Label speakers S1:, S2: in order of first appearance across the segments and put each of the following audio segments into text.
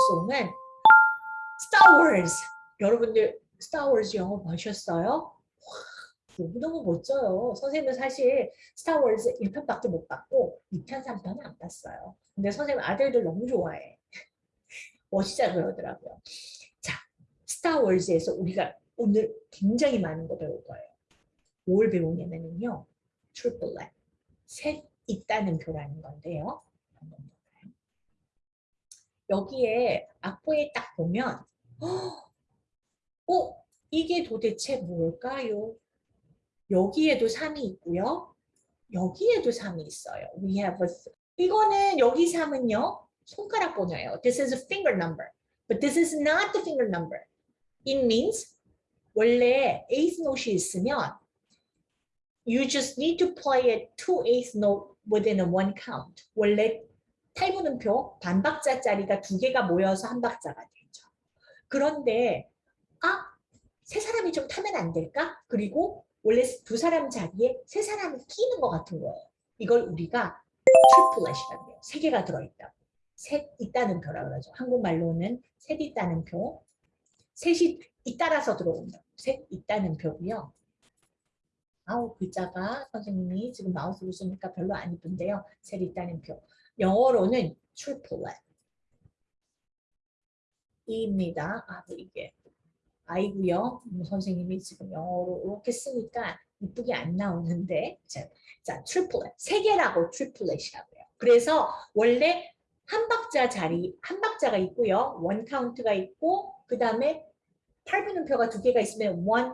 S1: 방송은 Wars. 여러분들 Wars 영화 보셨어요? 너무너무 멋져요. 선생님은 사실 스타워즈 1편밖에 못 봤고 2편, 3편은 안 봤어요. 근데 선생님 아들들 너무 좋아해. 멋지다 그러더라고요. 자, 스타워즈에서 우리가 오늘 굉장히 많은 거 배울 거예요. 뭘 배우냐면요. triplet, 셋 있다는 표라는 건데요. 여기에 악보에 딱 보면 어? 이게 도대체 뭘까요? 여기에도 3이 있고요. 여기에도 3이 있어요. We have a 이거는 여기 3은요. 손가락 번호예요. This is a finger number. But this is not the finger number. It means 원래 eighth note이 있으면 you just need to play it two eighth note within a one count. 원래 팔분음표 반박자짜리가 두 개가 모여서 한 박자가 되죠. 그런데 아, 세 사람이 좀 타면 안 될까? 그리고 원래 두 사람 자리에 세 사람이 끼는 것 같은 거예요. 이걸 우리가 triplet이라고 해요. 세 개가 들어있다. 셋 있다는 표라 그러죠. 한국말로는 셋 있다는 표. 셋이 잇따라서 들어온다. 셋 있다는 표고요. 아우 글자가 선생님이 지금 마우스로 쓰니까 별로 안 이쁜데요. 셋 있다는 표. 영어로는 triplet. 입니다. 아 이게 아이고요. 음, 선생님이 지금 영어로 이렇게 쓰니까 이쁘게 안 나오는데 자, 자 triplet 세 개라고 triplet이라고요. 그래서 원래 한 박자 자리 한 박자가 있고요. one count가 있고 그 다음에 팔분음표가 두 개가 있으면 one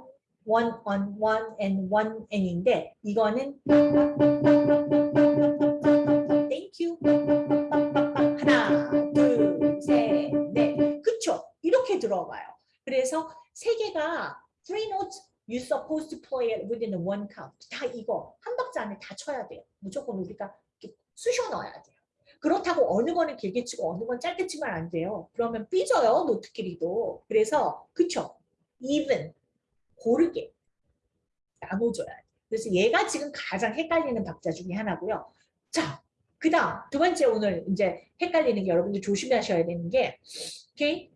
S1: one on one and one and인데 이거는 supposed to play it within one count. 다 이거 한 박자 안에 다 쳐야 돼요. 무조건 우리가 쑤셔 넣어야 돼요. 그렇다고 어느 거는 길게 치고 어느 건 짧게 치면 안 돼요. 그러면 삐져요. 노트끼리도. 그래서 그쵸? even 고르게 나눠줘야 돼요. 그래서 얘가 지금 가장 헷갈리는 박자 중에 하나고요. 자, 그 다음 두 번째 오늘 이제 헷갈리는 게 여러분들 조심하셔야 되는 게 오케이?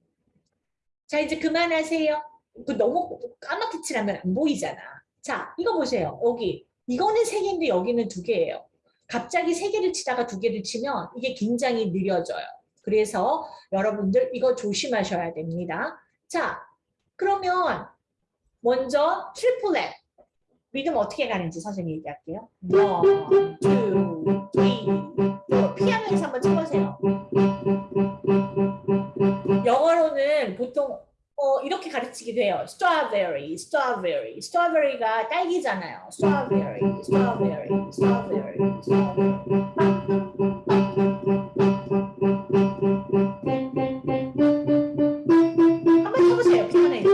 S1: 자 이제 그만하세요. 그 너무 까맣게 칠하면 안 보이잖아. 자, 이거 보세요. 여기 이거는 세 개인데 여기는 두 개예요. 갑자기 세 개를 치다가 두 개를 치면 이게 굉장히 느려져요. 그래서 여러분들 이거 조심하셔야 됩니다. 자, 그러면 먼저 triplet 리듬 어떻게 가는지 선생님 얘기할게요. one, two, three, 피아노에서 한번 쳐보세요. 이렇게 해요. strawberry, strawberry. strawberry가 딸기잖아요. strawberry, strawberry, strawberry, strawberry. 한번 해보세요. 피아노에서.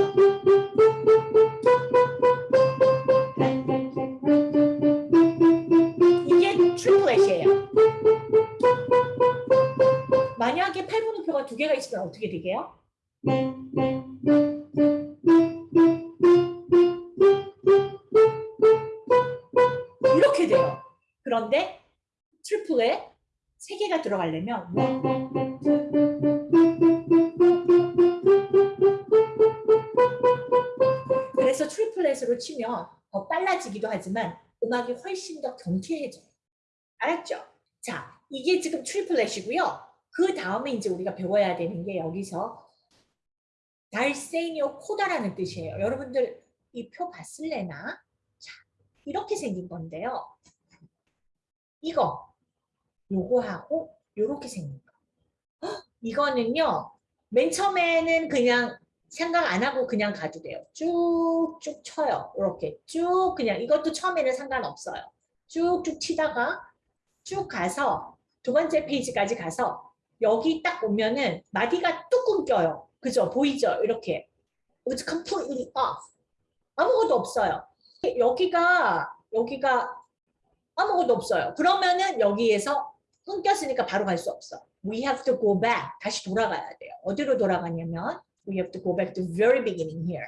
S1: 이게 트리플렛이에요. 만약에 팔분음표가 두 개가 있으면 어떻게 되게요? triplet에 세 개가 들어가려면 그래서 triplet으로 치면 더 빨라지기도 하지만 음악이 훨씬 더 경쾌해져요. 알았죠? 자, 이게 지금 triplet이고요. 그 다음에 이제 우리가 배워야 되는 게 여기서 달세뇨 코다라는 뜻이에요. 여러분들 이 표 봤을래나? 자, 이렇게 생긴 건데요. 이거, 요거하고 요렇게 생긴 거. 헉, 이거는요. 맨 처음에는 그냥 생각 안 하고 그냥 가도 돼요. 쭉쭉 쳐요. 이렇게 쭉 그냥 이것도 처음에는 상관없어요. 쭉쭉 치다가 쭉 가서 두 번째 페이지까지 가서 여기 딱 보면은 마디가 뚝 끊겨요. 그죠? 보이죠? 이렇게. It's completely off. 아무것도 없어요. 여기가 여기가 아무것도 없어요. 그러면은 여기에서 끊겼으니까 바로 갈 수 없어. We have to go back. 다시 돌아가야 돼요. 어디로 돌아가냐면 we have to go back to the very beginning here.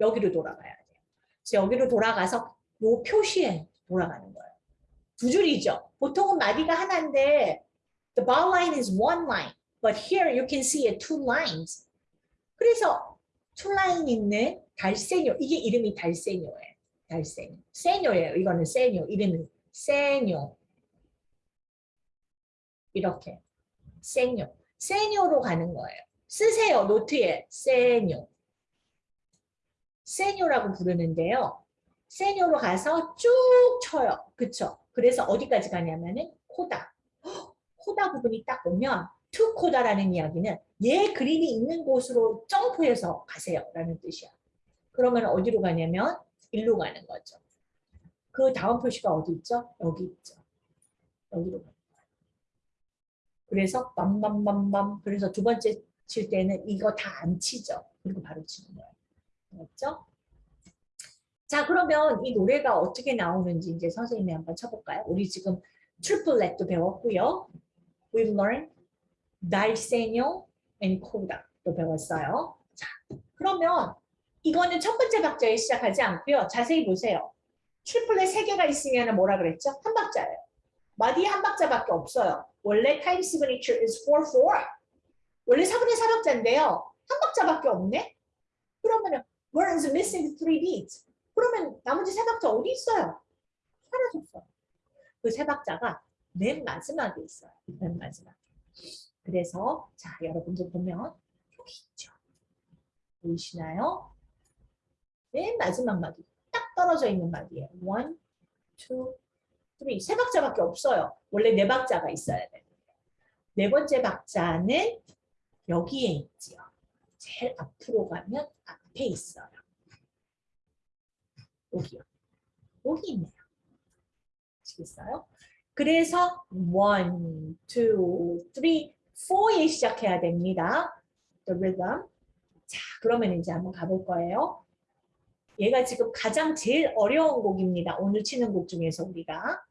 S1: 여기로 돌아가야 돼요. 그래서 여기로 돌아가서 요 표시에 돌아가는 거예요. 두 줄이죠. 보통은 마디가 하나인데 the bar line is one line. But here you can see a two lines. 그래서 two line 있는 달세뇨. 이게 이름이 달세뇨예요. 달세뇨. 세뇨예요. 이거는 세뇨. 이름은 세뇨. 이렇게. 세뇨. 세뇨로 가는 거예요. 쓰세요. 노트에 세뇨. 세뇨라고 부르는데요. 세뇨로 가서 쭉 쳐요. 그쵸? 그래서 어디까지 가냐면은 코다. 헉, 코다 부분이 딱 오면 to coda라는 이야기는 얘 그림이 있는 곳으로 점프해서 가세요. 라는 뜻이야. 그러면 어디로 가냐면 일로 가는 거죠. 그 다음 표시가 어디 있죠? 여기 있죠. 여기로 거예요. 그래서 빰빰빰빰 그래서 두 번째 칠 때는 이거 다 안 치죠. 그리고 바로 치는 거예요. 맞죠? 자 그러면 이 노래가 어떻게 나오는지 이제 선생님이 한번 쳐볼까요? 우리 지금 트리플렛도 배웠고요. We've learned 달세뇨 and 코다도 배웠어요. 자 그러면 이거는 첫 번째 박자에 시작하지 않고요. 자세히 보세요. triplet 세 개가 있으면 뭐라 그랬죠? 한 박자예요. 마디에 한 박자밖에 없어요. 원래 time signature is 4-4. 원래 4분의 4박자인데요. 한 박자밖에 없네? 그러면은 where is missing three beats? 그러면 나머지 세 박자 어디 있어요? 사라졌어요. 그 세 박자가 맨 마지막에 있어요. 맨 마지막에. 그래서 자 여러분들 보면 여기 있죠. 보이시나요? 맨 마지막 마디. 딱 떨어져 있는 마디예요. one, three. 세 박자밖에 없어요. 원래 네 박자가 있어야 돼요. 네 번째 박자는 여기에 있지요. 제일 앞으로 가면 앞에 있어요. 여기요. 여기 있네요. 아시겠어요? 그래서 one, two, three, four에 시작해야 됩니다. The rhythm. 자, 그러면 이제 한번 가볼 거예요. 얘가 지금 가장 제일 어려운 곡입니다. 오늘 치는 곡 중에서 우리가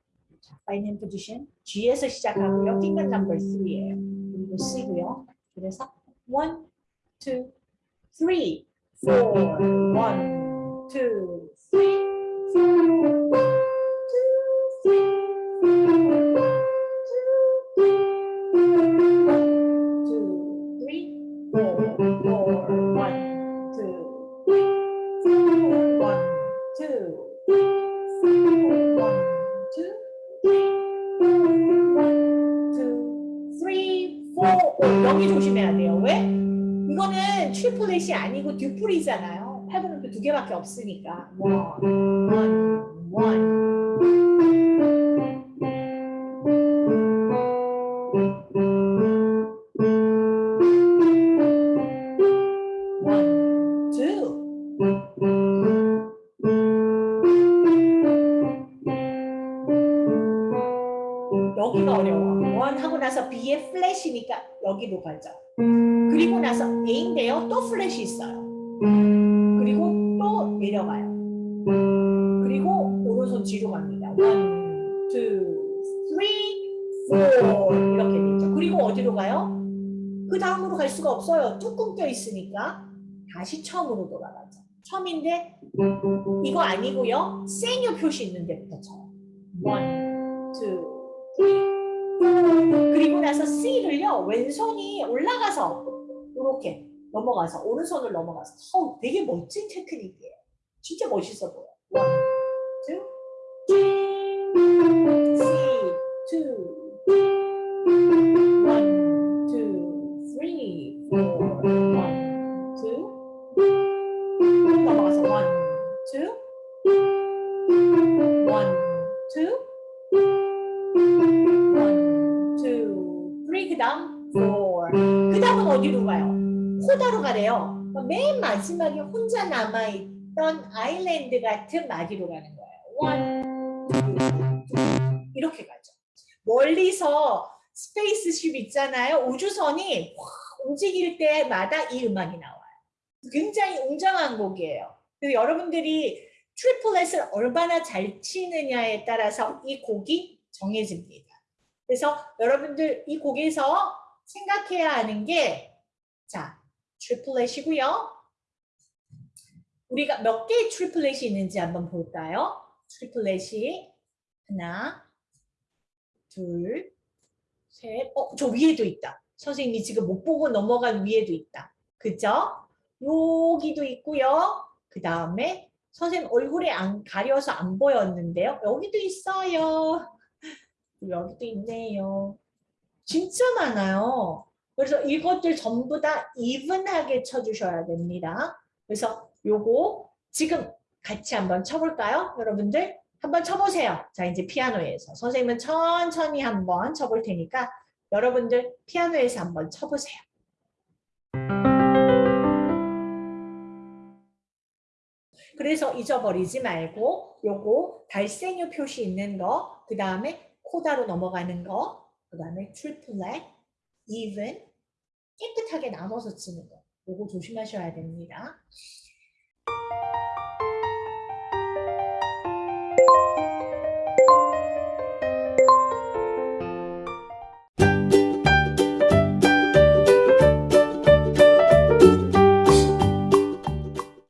S1: finger position G에서 시작하고요. finger number 3예요. 그리고 C고요. 그래서 1, 2, 3, 4, 1, 2, 3, 2, 3, 4 triplet이 아니고 duple이잖아요. 팔분은 두 개밖에 없으니까. One, one. One, two. 여기가 어려워. one 하고 나서 B의 플랫이니까 여기로 가죠. 그리고 나서 A인데요. 또 플랫이 있어요. 그리고 또 내려가요. 그리고 오른손 뒤로 갑니다. One, two, three, four 이렇게 되죠. 그리고 어디로 가요? 그 다음으로 갈 수가 없어요. 뚜껑 껴 있으니까 다시 처음으로 돌아가죠. 처음인데 이거 아니고요. 세뇨 표시 있는 데부터 쳐요. One, two, 그리고 나서 C를요 왼손이 올라가서 이렇게 넘어가서 오른손을 넘어가서 어, 되게 멋진 테크닉이에요. 진짜 멋있어 보여. Two, three, 가래요. 그럼 맨 마지막에 혼자 남아있던 island 같은 마디로 가는 거예요. three. 이렇게 가죠. 멀리서 spaceship 있잖아요. 우주선이 확 움직일 때마다 이 음악이 나와요. 굉장히 웅장한 곡이에요. 그리고 여러분들이 triplet을 얼마나 잘 치느냐에 따라서 이 곡이 정해집니다. 그래서 여러분들 이 곡에서 생각해야 하는 게 자, triplet이고요. 우리가 몇 개의 triplet이 있는지 한번 볼까요? triplet이 하나, 둘, 셋, 어, 저 위에도 있다. 선생님이 지금 못 보고 넘어간 위에도 있다. 그죠? 여기도 있고요. 그 다음에 선생님 얼굴에 안 가려서 안 보였는데요. 여기도 있어요. 여기도 있네요. 진짜 많아요. 그래서 이것들 전부 다 even하게 쳐주셔야 됩니다. 그래서 요거 지금 같이 한번 쳐볼까요? 여러분들 한번 쳐보세요. 자 이제 피아노에서 선생님은 천천히 한번 쳐볼 테니까 여러분들 피아노에서 한번 쳐보세요. 그래서 잊어버리지 말고 요거 달생유 표시 있는 거, 그 다음에 코다로 넘어가는 거, 그 다음에 트리플렛, even 깨끗하게 나눠서 치는 거. 요거 조심하셔야 됩니다.